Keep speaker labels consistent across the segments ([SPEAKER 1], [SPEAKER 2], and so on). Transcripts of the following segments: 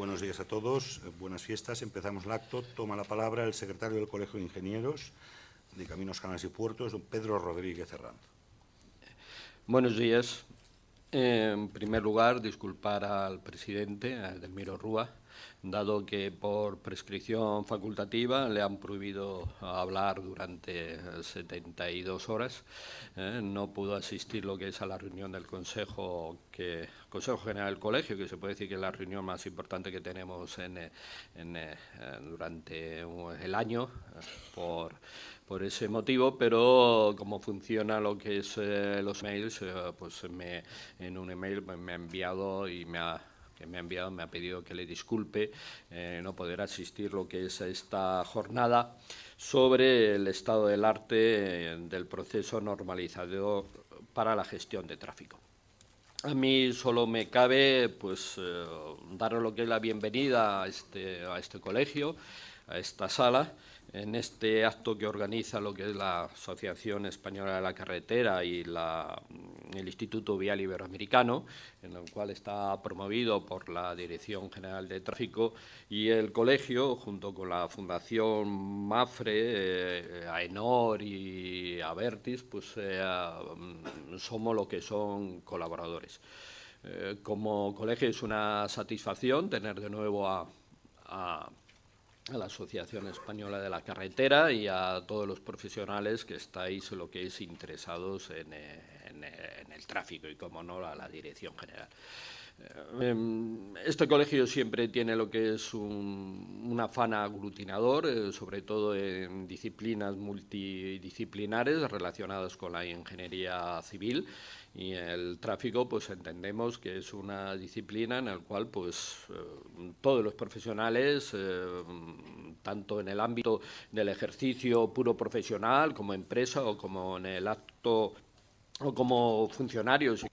[SPEAKER 1] Buenos días a todos, buenas fiestas. Empezamos el acto. Toma la palabra el secretario del Colegio de Ingenieros de Caminos, Canales y Puertos, don Pedro Rodríguez Herrán.
[SPEAKER 2] Buenos días. En primer lugar, disculpar al presidente, a Edelmiro Rúa, dado que por prescripción facultativa le han prohibido hablar durante 72 horas. ¿eh? no pudo asistir lo que es a la reunión del Consejo, que, Consejo General del Colegio, que se puede decir que es la reunión más importante que tenemos en, eh, durante el año, por, por ese motivo, pero como funciona lo que es eh, los mails, pues me, en un email me ha enviado y me ha que me ha enviado, me ha pedido que le disculpe eh, no poder asistir lo que es a esta jornada sobre el estado del arte eh, del proceso normalizador para la gestión de tráfico. A mí solo me cabe pues, eh, lo que es la bienvenida a este, a este colegio, a esta sala, en este acto que organiza lo que es la Asociación Española de la Carretera y el Instituto Vial Iberoamericano, en el cual está promovido por la Dirección General de Tráfico y el colegio, junto con la Fundación MAFRE, eh, AENOR y Avertis, pues eh, somos lo que son colaboradores. Eh, como colegio es una satisfacción tener de nuevo a la Asociación Española de la Carretera y a todos los profesionales que estáis lo que es interesados en, eh, eh, el tráfico y, como no, a la Dirección General. Eh, em, este colegio siempre tiene lo que es un, afán aglutinador, sobre todo en disciplinas multidisciplinares relacionadas con la ingeniería civil y el tráfico pues entendemos que es una disciplina en la cual pues eh, todos los profesionales eh, tanto en el ámbito del ejercicio puro profesional como empresa o como en el acto o como funcionarios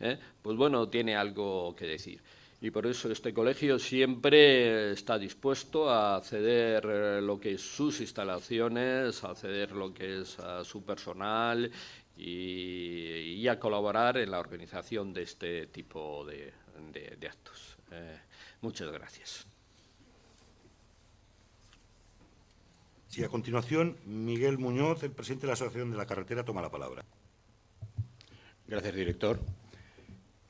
[SPEAKER 2] ¿eh? pues bueno tiene algo que decir y por eso este colegio siempre está dispuesto a ceder eh, lo que es sus instalaciones, a ceder lo que es a su personal y, a colaborar en la organización de este tipo de, actos. Eh, muchas gracias.
[SPEAKER 1] Sí, a continuación, Miguel Muñoz, el presidente de la Asociación de la Carretera, toma la palabra.
[SPEAKER 3] Gracias, director.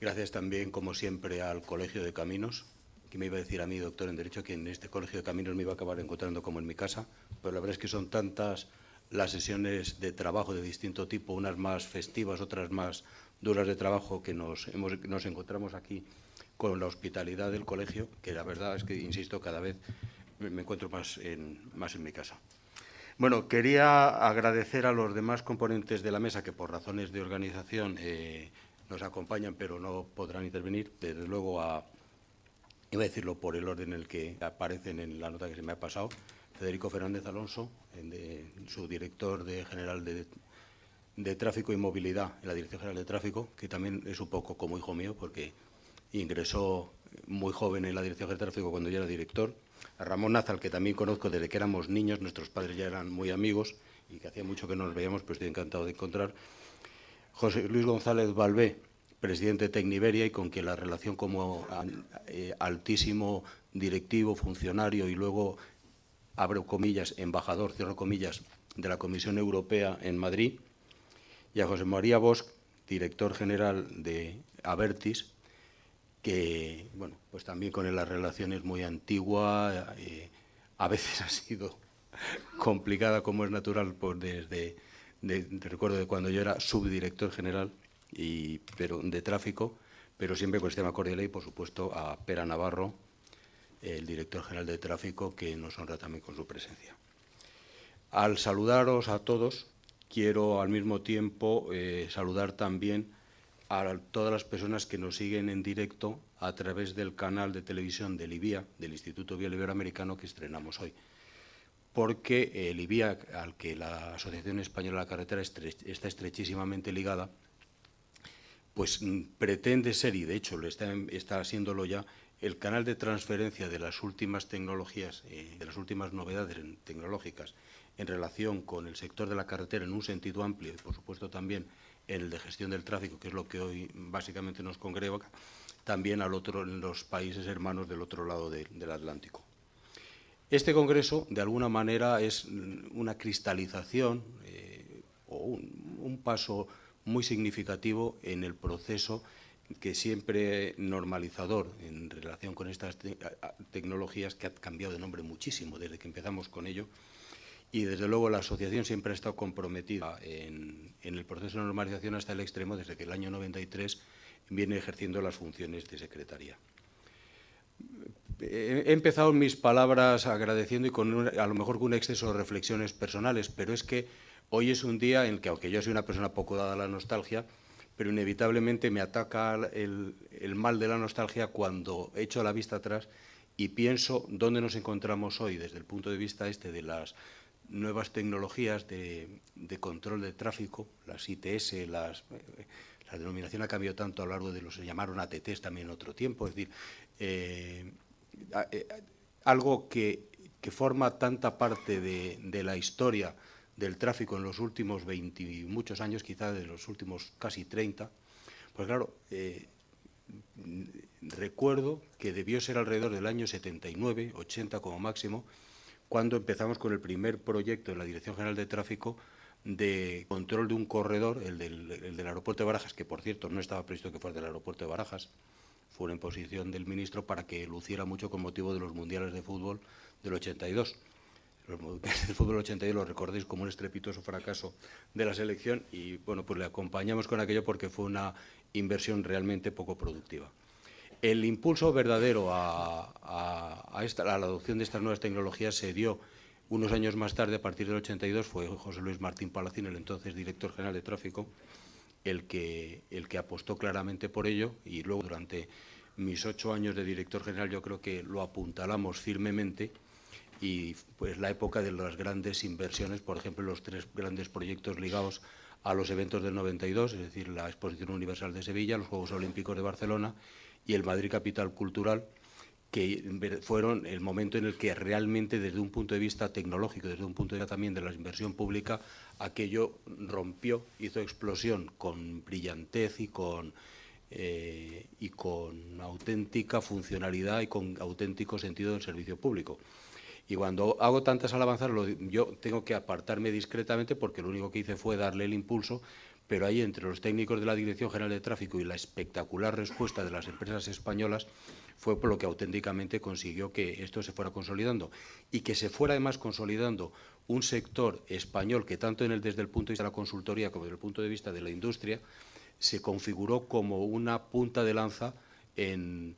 [SPEAKER 3] Gracias también, como siempre, al Colegio de Caminos, que me iba a decir a mí, doctor en Derecho, que en este Colegio de Caminos me iba a acabar encontrando como en mi casa, pero la verdad es que son tantas las sesiones de trabajo de distinto tipo, unas más festivas, otras más duras de trabajo, que nos, nos encontramos aquí con la hospitalidad del colegio, que la verdad es que, insisto, cada vez me encuentro más en, más en mi casa. Bueno, quería agradecer a los demás componentes de la mesa que por razones de organización eh, nos acompañan, pero no podrán intervenir, desde luego a, iba a decirlo por el orden en el que aparecen en la nota que se me ha pasado, Federico Fernández Alonso, su director de general de, de, Tráfico y Movilidad en la Dirección General de Tráfico, que también es un poco como hijo mío, porque ingresó muy joven en la Dirección General de Tráfico cuando yo era director, a Ramón Nazal, que también conozco desde que éramos niños, nuestros padres ya eran muy amigos y que hacía mucho que no nos veíamos, pero estoy encantado de encontrar, José Luis González Balbé, presidente de Tecniberia y con quien la relación como eh, altísimo directivo, funcionario y luego, abro comillas, embajador, cierro comillas, de la Comisión Europea en Madrid, y a José María Bosch, director general de Avertis, que, bueno, pues también con él la relación es muy antigua, eh, a veces ha sido complicada, como es natural, pues desde de, recuerdo de cuando yo era subdirector general y, pero, de tráfico, pero siempre con el sistema cordial y, por supuesto, a Pera Navarro, el director general de tráfico, que nos honra también con su presencia. Al saludaros a todos, quiero al mismo tiempo eh, saludar también a todas las personas que nos siguen en directo a través del canal de televisión del IBIA, del Instituto Vial Iberoamericano, que estrenamos hoy porque el IBIA, al que la Asociación Española de la Carretera está estrechísimamente ligada, pues mm, pretende ser, y de hecho lo está, está haciéndolo ya, el canal de transferencia de las últimas tecnologías, eh, de las últimas novedades tecnológicas en relación con el sector de la carretera en un sentido amplio y, por supuesto, también en el de gestión del tráfico, que es lo que hoy básicamente nos congrega, también al otro, en los países hermanos del otro lado del Atlántico. Este congreso, de alguna manera, es una cristalización eh, o un, paso muy significativo en el proceso que siempre normalizador en relación con estas tecnologías que ha cambiado de nombre muchísimo desde que empezamos con ello y desde luego la asociación siempre ha estado comprometida en, en el proceso de normalización hasta el extremo desde que el año 93 viene ejerciendo las funciones de secretaría. He empezado mis palabras agradeciendo y con a lo mejor con un exceso de reflexiones personales, pero es que hoy es un día en que, aunque yo soy una persona poco dada a la nostalgia, pero inevitablemente me ataca el, mal de la nostalgia cuando echo la vista atrás y pienso dónde nos encontramos hoy desde el punto de vista este de las nuevas tecnologías de, control de tráfico, las ITS, la denominación ha cambiado tanto a lo largo de los se llamaron ATTs también en otro tiempo, es decir, eh, algo que, forma tanta parte de, la historia del tráfico en los últimos 20 y muchos años, quizá de los últimos casi 30, pues claro, eh, recuerdo que debió ser alrededor del año 79, 80 como máximo, cuando empezamos con el primer proyecto en la Dirección General de Tráfico de control de un corredor, el del, aeropuerto de Barajas, que por cierto no estaba previsto que fuera del aeropuerto de Barajas, fue una imposición del ministro para que luciera mucho con motivo de los mundiales de fútbol del 82. Los mundiales de fútbol del 82 lo recordéis como un estrepitoso fracaso de la selección y bueno, pues le acompañamos con aquello porque fue una inversión realmente poco productiva. El impulso verdadero a, a la adopción de estas nuevas tecnologías se dio unos años más tarde, a partir del 82, fue José Luis Martín Palacín, el entonces director general de tráfico, el que, el que apostó claramente por ello y luego durante mis ocho años de director general yo creo que lo apuntalamos firmemente y pues la época de las grandes inversiones, por ejemplo, los tres grandes proyectos ligados a los eventos del 92, es decir, la Exposición Universal de Sevilla, los Juegos Olímpicos de Barcelona y el Madrid Capital Cultural, que fueron el momento en el que realmente desde un punto de vista tecnológico, desde un punto de vista también de la inversión pública, aquello rompió, hizo explosión con brillantez y con, eh, y con auténtica funcionalidad y con auténtico sentido del servicio público. Y cuando hago tantas alabanzas, yo tengo que apartarme discretamente porque lo único que hice fue darle el impulso, pero ahí entre los técnicos de la Dirección General de Tráfico y la espectacular respuesta de las empresas españolas, fue por lo que auténticamente consiguió que esto se fuera consolidando y que se fuera además consolidando un sector español que tanto en el, desde el punto de vista de la consultoría como desde el punto de vista de la industria se configuró como una punta de lanza en,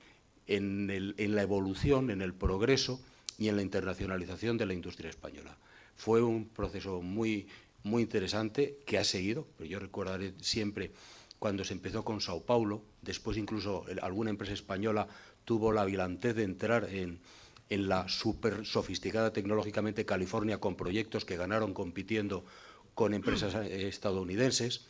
[SPEAKER 3] en la evolución, en el progreso y en la internacionalización de la industria española. Fue un proceso muy, muy interesante que ha seguido, pero yo recordaré siempre cuando se empezó con Sao Paulo, después incluso alguna empresa española tuvo la vilantez de entrar en, la súper sofisticada tecnológicamente California con proyectos que ganaron compitiendo con empresas eh, estadounidenses.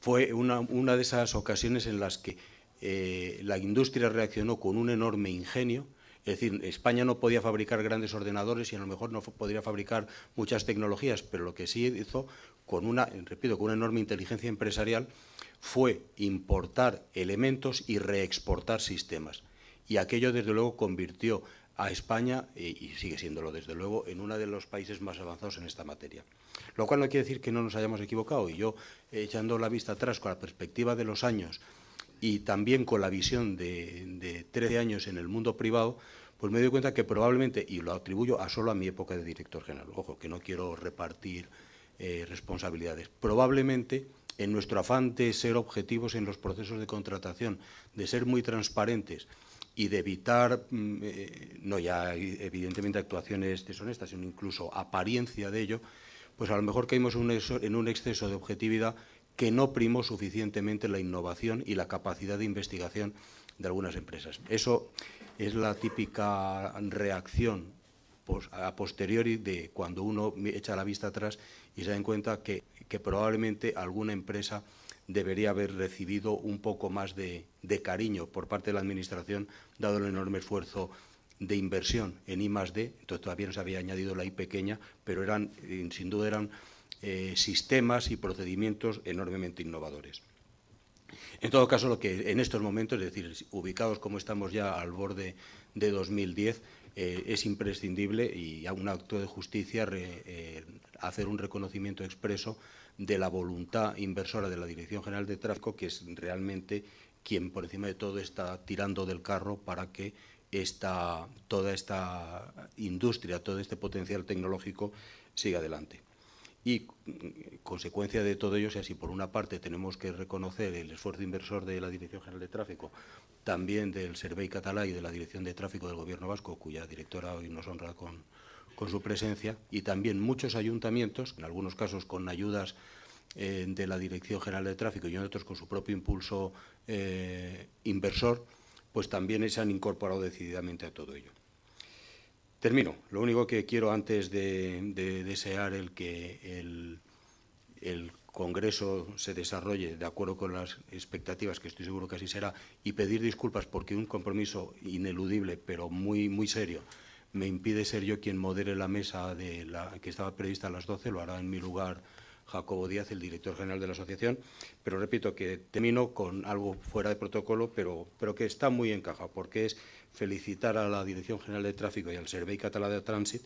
[SPEAKER 3] Fue una, de esas ocasiones en las que eh, la industria reaccionó con un enorme ingenio, es decir, España no podía fabricar grandes ordenadores y a lo mejor no podría fabricar muchas tecnologías, pero lo que sí hizo, con una, repito, con una enorme inteligencia empresarial, fue importar elementos y reexportar sistemas. Y aquello, desde luego, convirtió a España, y sigue siéndolo desde luego, en uno de los países más avanzados en esta materia. Lo cual no quiere decir que no nos hayamos equivocado. Y yo, echando la vista atrás con la perspectiva de los años y también con la visión de, de 13 años en el mundo privado, pues me doy cuenta que probablemente, y lo atribuyo a solo a mi época de director general, ojo, que no quiero repartir eh, responsabilidades, probablemente en nuestro afán de ser objetivos en los procesos de contratación, de ser muy transparentes y de evitar, mm, eh, no ya evidentemente actuaciones deshonestas, sino incluso apariencia de ello, pues a lo mejor caímos en un exceso de objetividad que no primó suficientemente la innovación y la capacidad de investigación de algunas empresas. Eso es la típica reacción a posteriori de cuando uno echa la vista atrás y se da cuenta que que probablemente alguna empresa debería haber recibido un poco más de, cariño por parte de la Administración, dado el enorme esfuerzo de inversión en I +D, entonces todavía no se había añadido la I pequeña, pero eran, eh, sin duda eran eh, sistemas y procedimientos enormemente innovadores. En todo caso, lo que en estos momentos, es decir, ubicados como estamos ya al borde de 2010, eh, es imprescindible y a un acto de justicia eh, hacer un reconocimiento expreso de la voluntad inversora de la Dirección General de Tráfico, que es realmente quien por encima de todo está tirando del carro para que esta, toda esta industria, todo este potencial tecnológico siga adelante. Y mm, consecuencia de todo ello, si así por una parte tenemos que reconocer el esfuerzo inversor de la Dirección General de Tráfico, también del Servei Catalá y de la Dirección de Tráfico del Gobierno Vasco, cuya directora hoy nos honra con, con su presencia, y también muchos ayuntamientos, en algunos casos con ayudas eh, de la Dirección General de Tráfico y en otros con su propio impulso eh, inversor, pues también se han incorporado decididamente a todo ello. Termino. Lo único que quiero antes de, de desear el que el, el, Congreso se desarrolle de acuerdo con las expectativas, que estoy seguro que así será, y pedir disculpas porque un compromiso ineludible, pero muy, muy serio, me impide ser yo quien modere la mesa de la, que estaba prevista a las 12, lo hará en mi lugar Jacobo Díaz, el director general de la asociación, pero repito que termino con algo fuera de protocolo, pero, pero que está muy encajado, porque es felicitar a la Dirección General de Tráfico y al Servei Català de Trànsit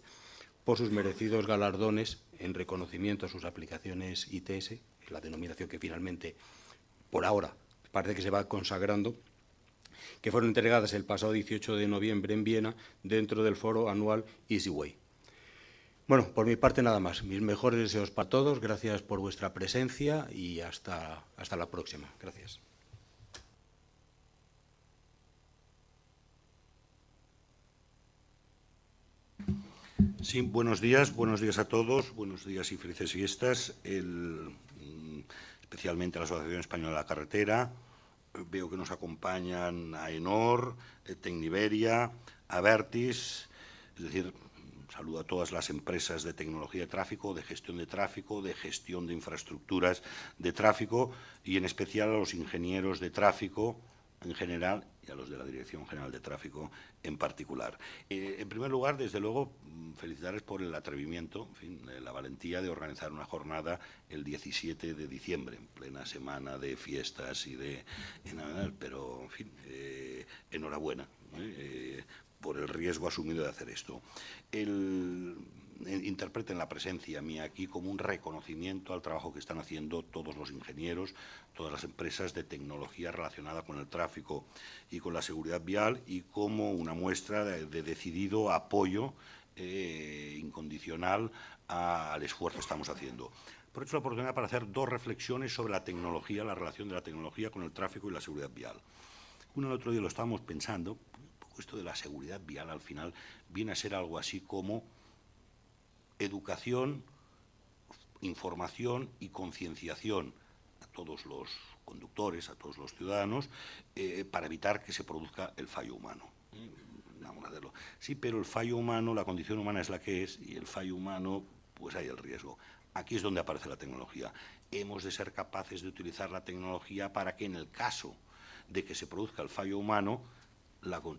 [SPEAKER 3] por sus merecidos galardones en reconocimiento a sus aplicaciones ITS, la denominación que finalmente, por ahora, parece que se va consagrando, que fueron entregadas el pasado 18 de noviembre en Viena dentro del foro anual EasyWay. Bueno, por mi parte nada más. Mis mejores deseos para todos. Gracias por vuestra presencia y hasta, hasta la próxima. Gracias.
[SPEAKER 1] Sí, buenos días, buenos días a todos, buenos días y felices fiestas, el, mm, especialmente a la Asociación Española de la Carretera. Veo que nos acompañan a Enor, Tecniberia, a Vertis, es decir, saludo a todas las empresas de tecnología de tráfico, de gestión de tráfico, de gestión de infraestructuras de tráfico y en especial a los ingenieros de tráfico en general y a los de la Dirección General de Tráfico en particular. Eh, en primer lugar, desde luego, mm, felicitarles por el atrevimiento, en fin, eh, la valentía de organizar una jornada el 17 de diciembre, en plena semana de fiestas y de... pero, en fin, eh, enhorabuena por el riesgo asumido de hacer esto. El, interpreten la presencia mía aquí como un reconocimiento al trabajo que están haciendo todos los ingenieros, todas las empresas de tecnología relacionada con el tráfico y con la seguridad vial y como una muestra de, de decidido apoyo eh, incondicional a, al esfuerzo que estamos haciendo. Eso la oportunidad para hacer dos reflexiones sobre la tecnología, la relación de la tecnología con el tráfico y la seguridad vial. Uno el otro día lo estábamos pensando, esto de la seguridad vial al final viene a ser algo así como educación, información y concienciación a todos los conductores, a todos los ciudadanos, eh, para evitar que se produzca el fallo humano. Hacerlo. Sí, pero el fallo humano, la condición humana es la que es, y el fallo humano, pues hay el riesgo. Aquí es donde aparece la tecnología. Hemos de ser capaces de utilizar la tecnología para que en el caso de que se produzca el fallo humano,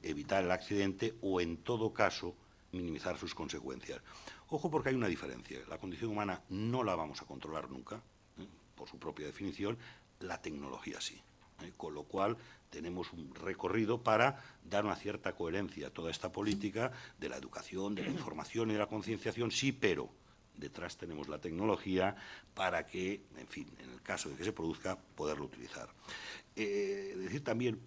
[SPEAKER 1] evitar el accidente o, en todo caso, minimizar sus consecuencias. Ojo porque hay una diferencia. La condición humana no la vamos a controlar nunca, ¿eh? por su propia definición, la tecnología sí. ¿eh? Con lo cual tenemos un recorrido para dar una cierta coherencia a toda esta política de la educación, de la información y de la concienciación, sí, pero detrás tenemos la tecnología para que, en fin, en el caso de que se produzca, poderlo utilizar. Eh, decir también,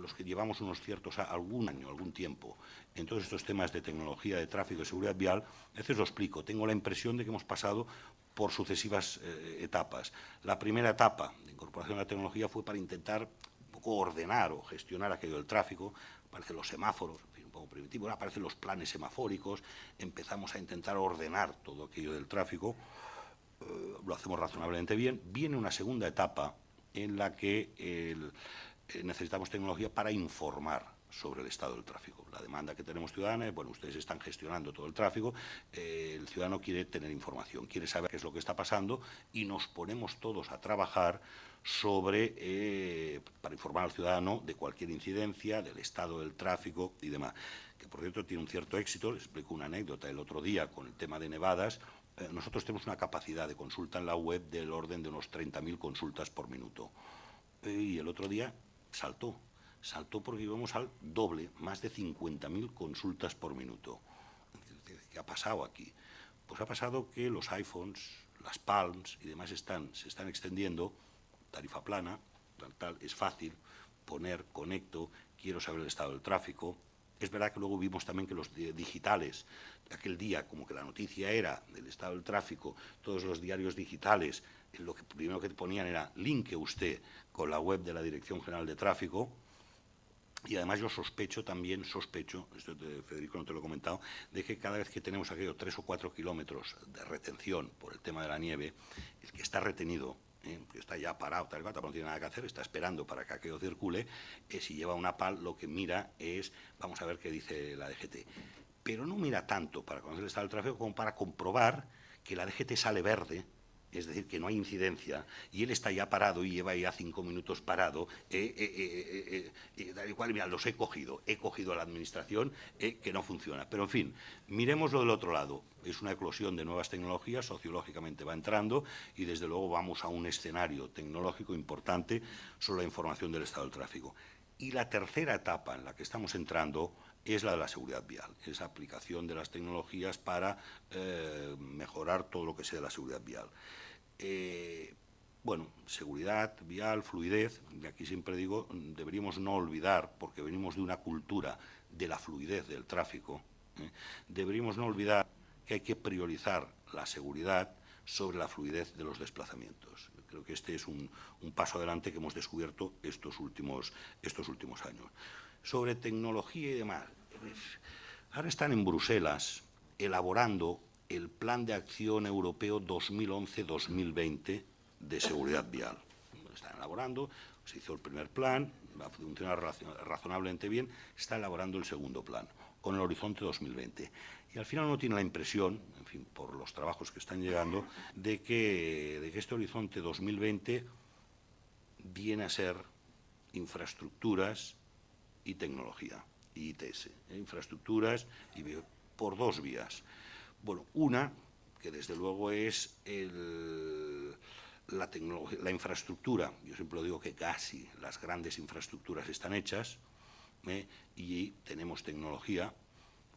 [SPEAKER 1] los que llevamos unos ciertos, algún año, algún tiempo, en todos estos temas de tecnología, de tráfico, de seguridad vial, a veces lo explico, tengo la impresión de que hemos pasado por sucesivas eh, etapas. La primera etapa de incorporación de la tecnología fue para intentar un poco ordenar o gestionar aquello del tráfico, aparecen los semáforos, poco primitivo, aparecen los planes semafóricos, empezamos a intentar ordenar todo aquello del tráfico, eh, lo hacemos razonablemente bien. Viene una segunda etapa en la que eh, necesitamos tecnología para informar sobre el estado del tráfico. La demanda que tenemos ciudadana es, bueno, ustedes están gestionando todo el tráfico, eh, el ciudadano quiere tener información, quiere saber qué es lo que está pasando y nos ponemos todos a trabajar sobre, eh, para informar al ciudadano de cualquier incidencia, del estado del tráfico y demás. Que, por cierto, tiene un cierto éxito. Les explico una anécdota el otro día con el tema de nevadas. Eh, nosotros tenemos una capacidad de consulta en la web del orden de unos 30.000 consultas por minuto. y el otro día saltó. Saltó porque íbamos al doble, más de 50.000 consultas por minuto. ¿Qué ha pasado aquí? Pues ha pasado que los iPhones, las Palms y demás están, se están extendiendo, tarifa plana, tal, tal, es fácil poner, conecto, quiero saber el estado del tráfico. Es verdad que luego vimos también que los digitales, aquel día como que la noticia era del estado del tráfico, todos los diarios digitales, lo que primero que ponían era linke usted con la web de la Dirección General de Tráfico, y además yo sospecho también, sospecho, esto de Federico no te lo he comentado, de que cada vez que tenemos aquellos tres o cuatro kilómetros de retención por el tema de la nieve, el que está retenido, eh, que está ya parado, tal, no tiene nada que hacer, está esperando para que aquello circule, eh, si lleva una PAL lo que mira es, vamos a ver qué dice la DGT. Pero no mira tanto para conocer el estado del tráfico como para comprobar que la DGT sale verde es decir, que no hay incidencia, y él está ya parado y lleva ya cinco minutos parado, eh, eh, eh, eh mira, los he cogido, he cogido a la administración que no funciona. Pero, en fin, miremos lo del otro lado. Es una eclosión de nuevas tecnologías, sociológicamente va entrando, y desde luego vamos a un escenario tecnológico importante sobre la información del estado del tráfico. Y la tercera etapa en la que estamos entrando es la de la seguridad vial, es aplicación de las tecnologías para mejorar todo lo que sea la seguridad vial. Eh, bueno, seguridad vial, fluidez, y aquí siempre digo, deberíamos no olvidar, porque venimos de una cultura de la fluidez del tráfico, ¿eh? deberíamos no olvidar que hay que priorizar la seguridad sobre la fluidez de los desplazamientos. creo que este es un, paso adelante que hemos descubierto estos últimos, estos últimos años. Sobre tecnología y demás, ahora están en Bruselas elaborando el Plan de Acción Europeo 2011-2020 de Seguridad Vial. Están elaborando, se hizo el primer plan, va a funcionar razonablemente bien, está elaborando el segundo plan, con el horizonte 2020. Y al final uno tiene la impresión, en fin, por los trabajos que están llegando, de que, de que este horizonte 2020 viene a ser infraestructuras y tecnología, ITS, ¿eh? infraestructuras y por dos vías. Bueno, una, que desde luego es la, la infraestructura. Yo siempre digo que casi las grandes infraestructuras están hechas ¿eh? y tenemos tecnología.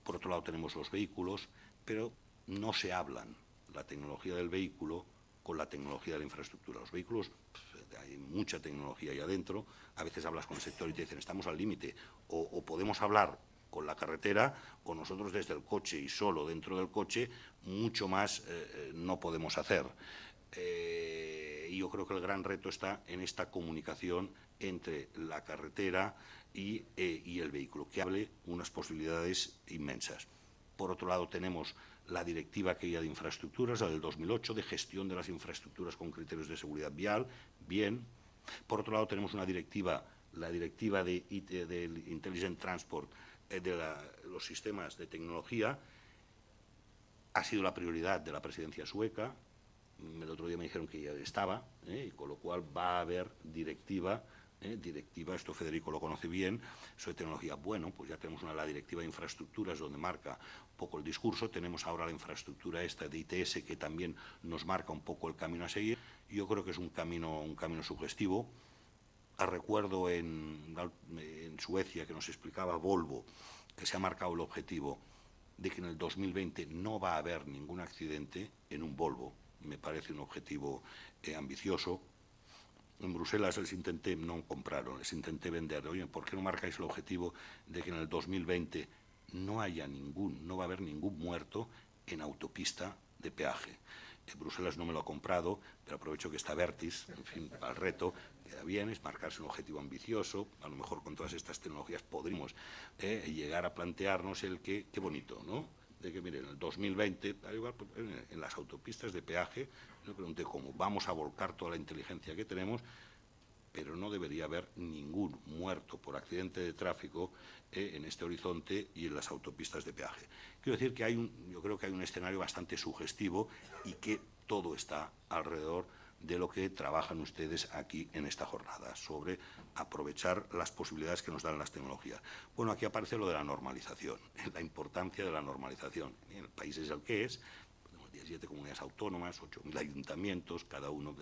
[SPEAKER 1] Por otro lado tenemos los vehículos, pero no se hablan la tecnología del vehículo con la tecnología de la infraestructura. Los vehículos, hay mucha tecnología ahí adentro. A veces hablas con el sector y te dicen, estamos al límite. o podemos hablar con la carretera o nosotros desde el coche y solo dentro del coche, mucho más eh, eh, no podemos hacer. Eh, y yo creo que el gran reto está en esta comunicación entre la carretera y, y el vehículo, que hable unas posibilidades inmensas. Por otro lado, tenemos la directiva que de infraestructuras, la del 2008, de gestión de las infraestructuras con criterios de seguridad vial, bien. Por otro lado, tenemos una directiva, la directiva de, de Intelligent Transport, eh, de los sistemas de tecnología ha sido la prioridad de la presidencia sueca. El otro día me dijeron que ya estaba, ¿eh? con lo cual va a haber directiva, ¿eh? directiva, esto Federico lo conoce bien, sobre tecnología. Bueno, pues ya tenemos una la directiva de infraestructuras donde marca un poco el discurso, tenemos ahora la infraestructura esta de ITS que también nos marca un poco el camino a seguir. Yo creo que es un camino, un camino sugestivo recuerdo en, Suecia que nos explicaba Volvo que se ha marcado el objetivo de que en el 2020 no va a haber ningún accidente en un Volvo. Me parece un objetivo eh, ambicioso. En Bruselas les intenté, no compraron, les intenté vender. Oye, ¿por qué no marcáis el objetivo de que en el 2020 no haya ningún, no va a haber ningún muerto en autopista de peaje? Bruselas no me lo ha comprado, pero aprovecho que está Vertis, en fin, al reto, queda bien, es marcarse un objetivo ambicioso, a lo mejor con todas estas tecnologías podríamos eh, llegar a plantearnos el que, qué bonito, ¿no? De que, miren, en el 2020, pues, en las autopistas de peaje, me pregunté cómo vamos a volcar toda la inteligencia que tenemos, pero no debería haber ningún muerto por accidente de tráfico eh, en este horizonte y en las autopistas de peaje. Quiero decir que hay un, yo creo que hay un escenario bastante sugestivo y que todo está alrededor de lo que trabajan ustedes aquí en esta jornada, sobre aprovechar las posibilidades que nos dan las tecnologías. Bueno, aquí aparece lo de la normalización, la importancia de la normalización. El país es el que es, tenemos 17 comunidades autónomas, 8.000 ayuntamientos, cada uno...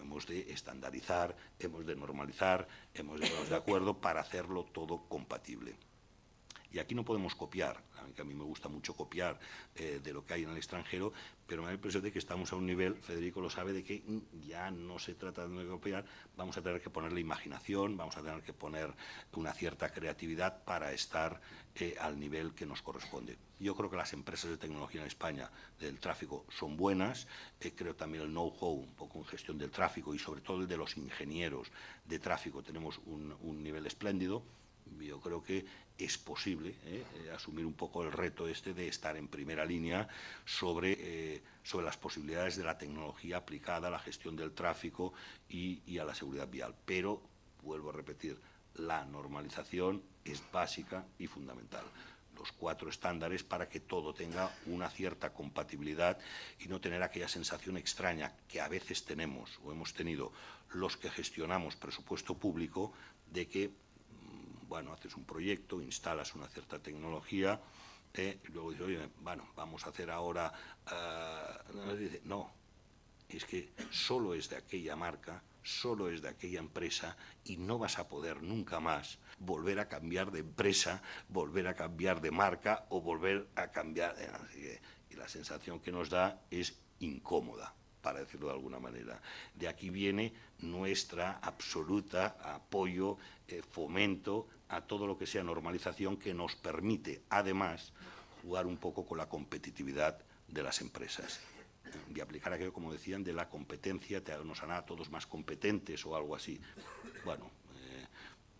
[SPEAKER 1] Hemos de estandarizar, hemos de normalizar, hemos de ponernos de acuerdo para hacerlo todo compatible. Y aquí no podemos copiar, a mí me gusta mucho copiar eh, de lo que hay en el extranjero, pero me da la impresión de que estamos a un nivel, Federico lo sabe, de que ya no se trata de copiar, vamos a tener que ponerle imaginación, vamos a tener que poner una cierta creatividad para estar eh, al nivel que nos corresponde. Yo creo que las empresas de tecnología en España del tráfico son buenas, eh, creo también el know-how un poco en gestión del tráfico y sobre todo el de los ingenieros de tráfico tenemos un, un nivel espléndido, yo creo que es posible ¿eh? Eh, asumir un poco el reto este de estar en primera línea sobre, eh, sobre las posibilidades de la tecnología aplicada a la gestión del tráfico y, y, a la seguridad vial. Pero, vuelvo a repetir, la normalización es básica y fundamental. Los cuatro estándares para que todo tenga una cierta compatibilidad y no tener aquella sensación extraña que a veces tenemos o hemos tenido los que gestionamos presupuesto público de que bueno, haces un proyecto, instalas una cierta tecnología, eh, y luego dices, oye, bueno, vamos a hacer ahora... Uh, no, es que solo es de aquella marca, solo es de aquella empresa y no vas a poder nunca más volver a cambiar de empresa, volver a cambiar de marca o volver a cambiar... Eh, y la sensación que nos da es incómoda para decirlo de alguna manera. De aquí viene nuestra absoluta apoyo, eh, fomento a todo lo que sea normalización que nos permite, además, jugar un poco con la competitividad de las empresas y aplicar aquello, como decían, de la competencia, te, nos hará a todos más competentes o algo así. Bueno, eh,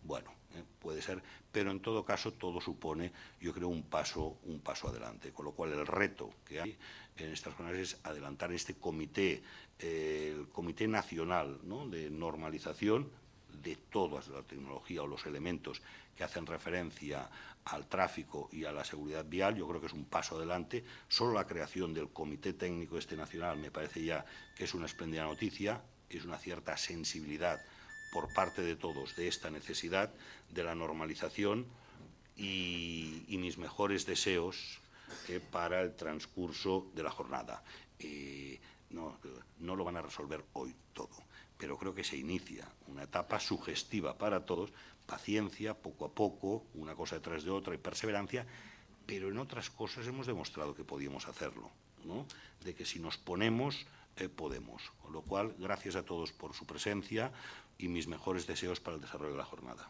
[SPEAKER 1] bueno, eh, puede ser, pero en todo caso todo supone, yo creo, un paso, un paso adelante. Con lo cual el reto que hay en estas jornadas es adelantar este comité, eh, el Comité Nacional de Normalización de toda la tecnología o los elementos que hacen referencia al tráfico y a la seguridad vial, yo creo que es un paso adelante. Solo la creación del Comité Técnico Este Nacional me parece ya que es una espléndida noticia, es una cierta sensibilidad por parte de todos de esta necesidad de la normalización y, mis mejores deseos para el transcurso de la jornada. Eh, no, no lo van a resolver hoy todo, pero creo que se inicia una etapa sugestiva para todos, paciencia, poco a poco, una cosa detrás de otra y perseverancia, pero en otras cosas hemos demostrado que podíamos hacerlo, ¿no? de que si nos ponemos, eh, podemos. Con lo cual, gracias a todos por su presencia y mis mejores deseos para el desarrollo de la jornada.